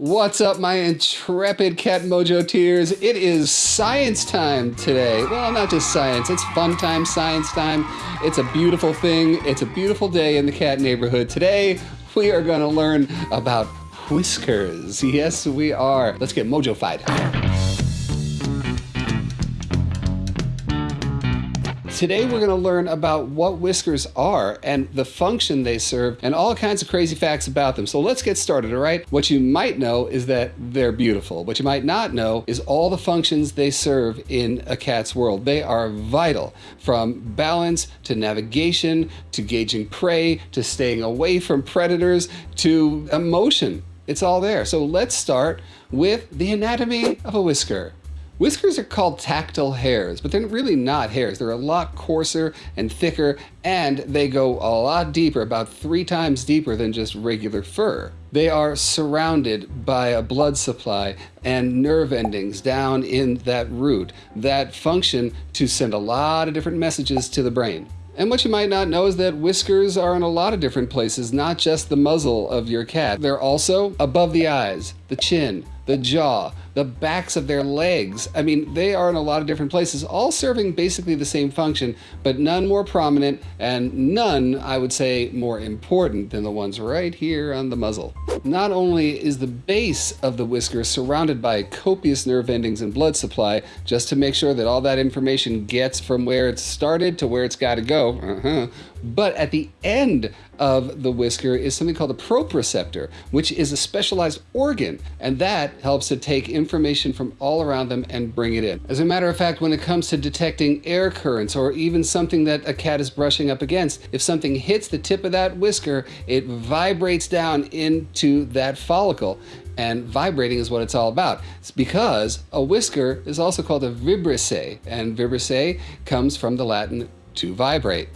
What's up, my intrepid Cat Mojitos? It is science time today. Well, not just science, it's fun time, science time. It's a beautiful thing. It's a beautiful day in the cat neighborhood. Today, we are going to learn about whiskers. Yes, we are. Let's get mojo-fied. Today we're going to learn about what whiskers are and the function they serve and all kinds of crazy facts about them. So let's get started, all right? What you might know is that they're beautiful. What you might not know is all the functions they serve in a cat's world. They are vital from balance to navigation to gauging prey to staying away from predators to emotion. It's all there. So let's start with the anatomy of a whisker. Whiskers are called tactile hairs, but they're really not hairs. They're a lot coarser and thicker, and they go a lot deeper, about three times deeper than just regular fur. They are surrounded by a blood supply and nerve endings down in that root that function to send a lot of different messages to the brain. And what you might not know is that whiskers are in a lot of different places, not just the muzzle of your cat. They're also above the eyes, the chin, the jaw, the backs of their legs. I mean, they are in a lot of different places, all serving basically the same function, but none more prominent and none, I would say, more important than the ones right here on the muzzle. Not only is the base of the whisker surrounded by copious nerve endings and blood supply, just to make sure that all that information gets from where it started to where it's got to go, uh -huh, but at the end of the whisker is something called a proprioceptor, which is a specialized organ, and that helps to take information from all around them and bring it in. As a matter of fact, when it comes to detecting air currents or even something that a cat is brushing up against, if something hits the tip of that whisker, it vibrates down into that follicle and vibrating is what it's all about. It's because a whisker is also called a vibrissae, and vibrissae comes from the Latin to vibrate.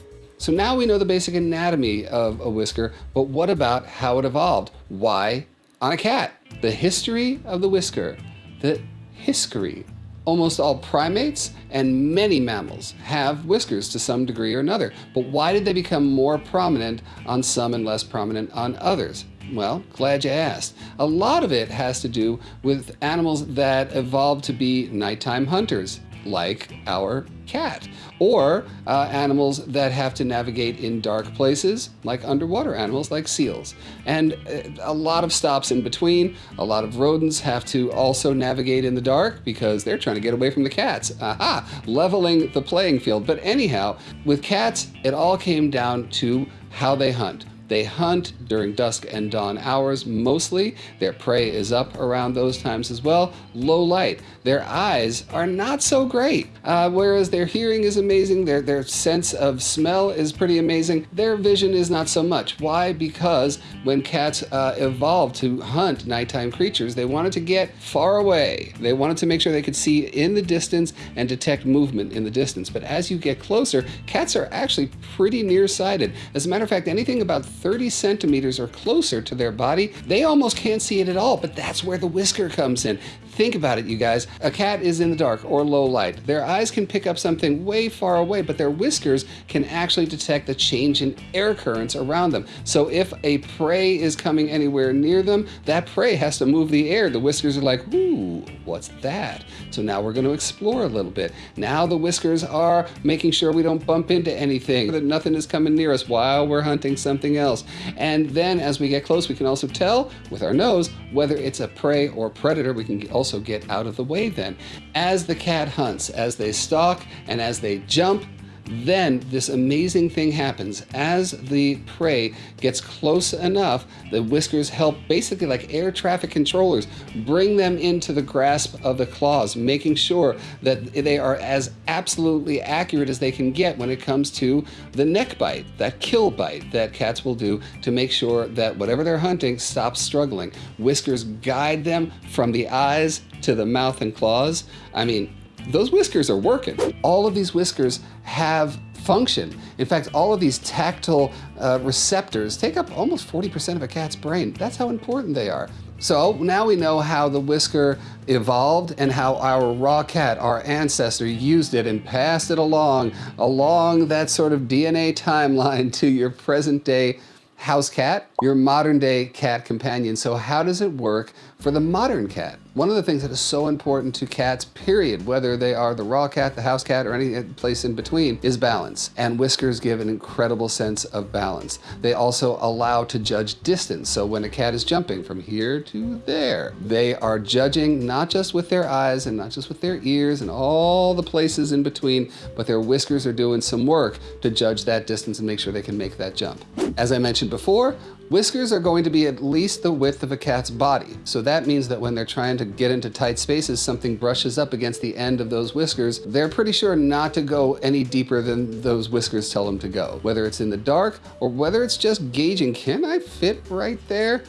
So now we know the basic anatomy of a whisker, but what about how it evolved? Why on a cat? The history of the whisker, the history. Almost all primates and many mammals have whiskers to some degree or another. But why did they become more prominent on some and less prominent on others? Well, glad you asked. A lot of it has to do with animals that evolved to be nighttime hunters like our cat, or uh, animals that have to navigate in dark places, like underwater animals like seals. And uh, a lot of stops in between. A lot of rodents have to also navigate in the dark because they're trying to get away from the cats. Aha! Leveling the playing field. But anyhow, with cats, it all came down to how they hunt. They hunt during dusk and dawn hours mostly. Their prey is up around those times as well. Low light. Their eyes are not so great. Uh, whereas their hearing is amazing, their, their sense of smell is pretty amazing. Their vision is not so much. Why? Because when cats uh, evolved to hunt nighttime creatures, they wanted to get far away. They wanted to make sure they could see in the distance and detect movement in the distance. But as you get closer, cats are actually pretty nearsighted. As a matter of fact, anything about 30 centimeters or closer to their body, they almost can't see it at all, but that's where the whisker comes in. Think about it, you guys. A cat is in the dark or low light. Their eyes can pick up something way far away, but their whiskers can actually detect the change in air currents around them. So if a prey is coming anywhere near them, that prey has to move the air. The whiskers are like, ooh, what's that? So now we're going to explore a little bit. Now the whiskers are making sure we don't bump into anything, that nothing is coming near us while we're hunting something else. And then as we get close, we can also tell with our nose whether it's a prey or predator. We can also get out of the way then. As the cat hunts, as they stalk and as they jump, then this amazing thing happens. As the prey gets close enough, the whiskers help basically like air traffic controllers bring them into the grasp of the claws, making sure that they are as absolutely accurate as they can get when it comes to the neck bite, that kill bite that cats will do to make sure that whatever they're hunting stops struggling. Whiskers guide them from the eyes to the mouth and claws. I mean, those whiskers are working. All of these whiskers have function. In fact, all of these tactile uh, receptors take up almost 40% of a cat's brain. That's how important they are. So now we know how the whisker evolved and how our raw cat, our ancestor, used it and passed it along, along that sort of DNA timeline to your present day house cat. your modern day cat companion. So how does it work for the modern cat? One of the things that is so important to cats, period, whether they are the raw cat, the house cat, or any place in between, is balance. And whiskers give an incredible sense of balance. They also allow to judge distance. So when a cat is jumping from here to there, they are judging not just with their eyes and not just with their ears and all the places in between, but their whiskers are doing some work to judge that distance and make sure they can make that jump. As I mentioned before, Whiskers are going to be at least the width of a cat's body. So that means that when they're trying to get into tight spaces, something brushes up against the end of those whiskers, they're pretty sure not to go any deeper than those whiskers tell them to go. Whether it's in the dark or whether it's just gauging, can I fit right there?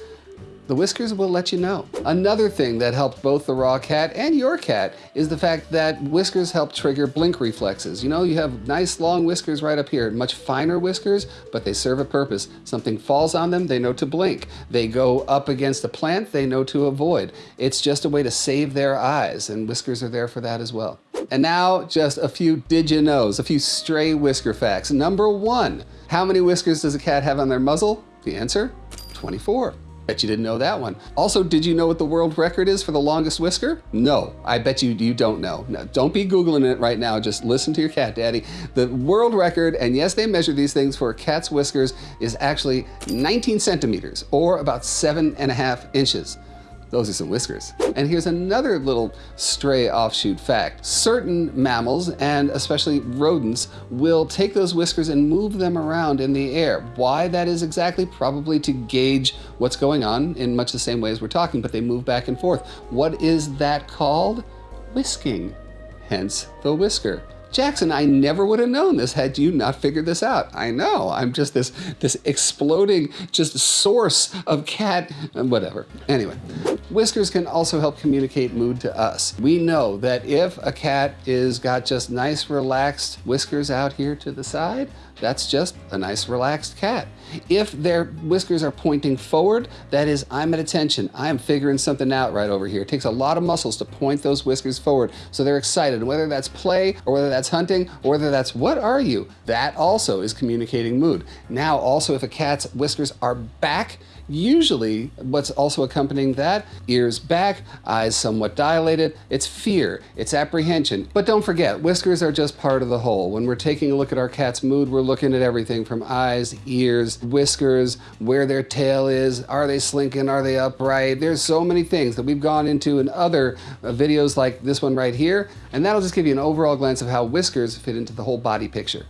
The whiskers will let you know. Another thing that helped both the raw cat and your cat is the fact that whiskers help trigger blink reflexes. You know, you have nice long whiskers right up here, much finer whiskers, but they serve a purpose. Something falls on them, they know to blink. They go up against a plant, they know to avoid. It's just a way to save their eyes, and whiskers are there for that as well. And now, just a few did you knows, a few stray whisker facts. Number one, how many whiskers does a cat have on their muzzle? The answer, 24. Bet you didn't know that one. Also, did you know what the world record is for the longest whisker? No, I bet you you don't know. Now, don't be Googling it right now. Just listen to your cat, daddy. The world record, and yes, they measure these things for cat's whiskers, is actually 19 centimeters or about seven and a half inches. Those are some whiskers. And here's another little stray offshoot fact. Certain mammals, and especially rodents, will take those whiskers and move them around in the air. Why that is exactly? Probably to gauge what's going on in much the same way as we're talking, but they move back and forth. What is that called? Whisking. Hence the whisker. Jackson, I never would have known this had you not figured this out. I know, I'm just this, this exploding just source of cat, uh, whatever. Anyway, whiskers can also help communicate mood to us. We know that if a cat is got just nice relaxed whiskers out here to the side, that's just a nice relaxed cat. If their whiskers are pointing forward, that is, I'm at attention. I'm figuring something out right over here. It takes a lot of muscles to point those whiskers forward. So they're excited, whether that's play or whether that's hunting or whether that's what are you? That also is communicating mood. Now also if a cat's whiskers are back, Usually, what's also accompanying that, ears back, eyes somewhat dilated, it's fear, it's apprehension. But don't forget, whiskers are just part of the whole. When we're taking a look at our cat's mood, we're looking at everything from eyes, ears, whiskers, where their tail is, are they slinking, are they upright? There's so many things that we've gone into in other uh, videos like this one right here, and that'll just give you an overall glance of how whiskers fit into the whole body picture.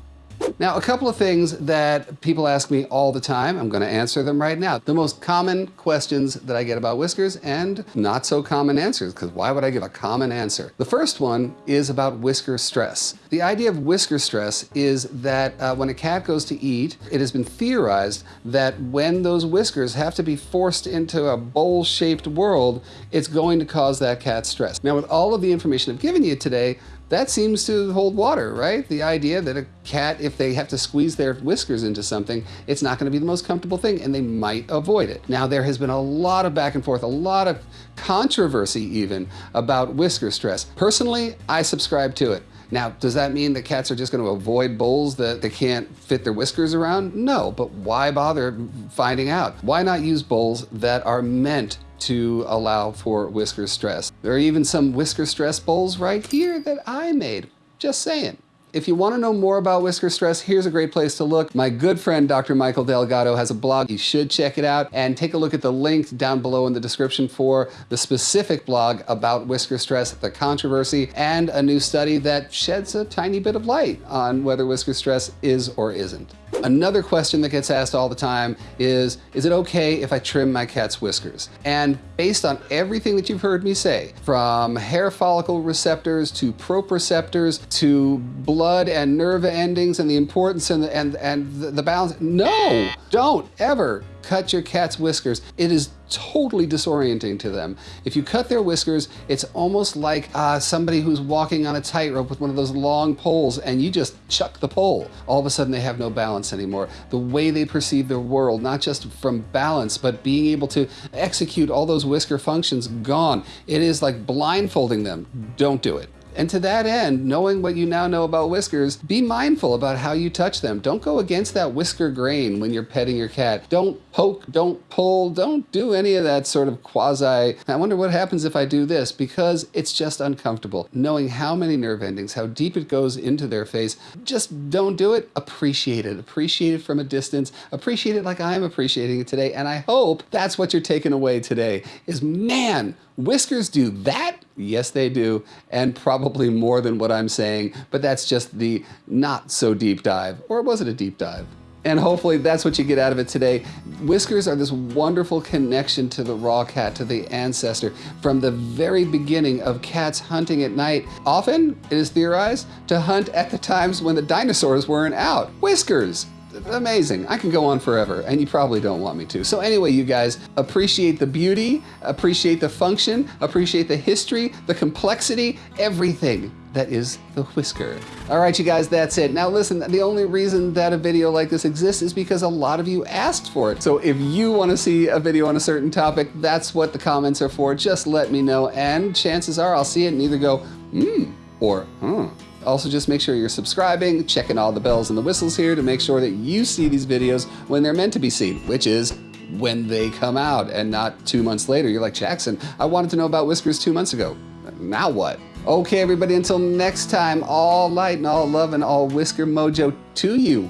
Now, a couple of things that people ask me all the time, I'm gonna answer them right now. The most common questions that I get about whiskers and not so common answers, because why would I give a common answer? The first one is about whisker stress. The idea of whisker stress is that uh, when a cat goes to eat, it has been theorized that when those whiskers have to be forced into a bowl-shaped world, it's going to cause that cat stress. Now, with all of the information I've given you today, that seems to hold water, right? The idea that a cat, if they have to squeeze their whiskers into something, it's not going to be the most comfortable thing and they might avoid it. Now, there has been a lot of back and forth, a lot of controversy even about whisker stress. Personally, I subscribe to it. Now, does that mean that cats are just going to avoid bowls that they can't fit their whiskers around? No, but why bother finding out? Why not use bowls that are meant to allow for whisker stress. There are even some whisker stress bowls right here that I made. Just saying. If you want to know more about whisker stress, here's a great place to look. My good friend Dr. Michael Delgado has a blog. You should check it out and take a look at the link down below in the description for the specific blog about whisker stress, the controversy, and a new study that sheds a tiny bit of light on whether whisker stress is or isn't. Another question that gets asked all the time is, is it okay if I trim my cat's whiskers? And based on everything that you've heard me say, from hair follicle receptors to proprioceptors to blood and nerve endings and the importance and the, and, and the, the balance, no, don't ever cut your cat's whiskers. It is totally disorienting to them. If you cut their whiskers, it's almost like uh, somebody who's walking on a tightrope with one of those long poles and you just chuck the pole. All of a sudden they have no balance anymore. The way they perceive the world, not just from balance, but being able to execute all those whisker functions, gone. It is like blindfolding them. Don't do it. And to that end, knowing what you now know about whiskers, be mindful about how you touch them. Don't go against that whisker grain when you're petting your cat. Don't poke, don't pull, don't do any of that sort of quasi, I wonder what happens if I do this, because it's just uncomfortable. Knowing how many nerve endings, how deep it goes into their face, just don't do it. Appreciate it. Appreciate it from a distance. Appreciate it like I'm appreciating it today. And I hope that's what you're taking away today is man, whiskers do that? Yes, they do. And probably more than what I'm saying, but that's just the not so deep dive. Or was it a deep dive? And hopefully that's what you get out of it today. Whiskers are this wonderful connection to the raw cat, to the ancestor, from the very beginning of cats hunting at night. Often, it is theorized, to hunt at the times when the dinosaurs weren't out. Whiskers! Amazing. I can go on forever, and you probably don't want me to. So anyway, you guys, appreciate the beauty, appreciate the function, appreciate the history, the complexity, everything that is the whisker. All right, you guys, that's it. Now listen, the only reason that a video like this exists is because a lot of you asked for it. So if you want to see a video on a certain topic, that's what the comments are for. Just let me know, and chances are I'll see it and either go, hmm, or hmm. Also, just make sure you're subscribing, checking all the bells and the whistles here to make sure that you see these videos when they're meant to be seen, which is when they come out and not two months later. You're like, Jackson, I wanted to know about Whiskers two months ago. Now what? Okay, everybody, until next time, all light and all love and all whisker mojo to you.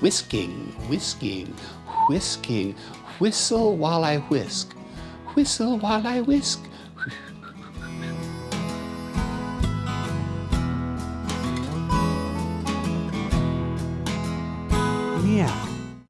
Whisking, whisking, whisking, whistle while I whisk, whistle while I whisk. Yeah.